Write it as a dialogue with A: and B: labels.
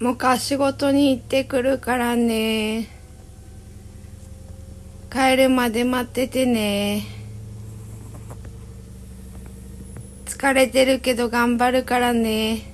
A: もうか仕事に行ってくるからね。帰るまで待っててね。疲れてるけど頑張るからね。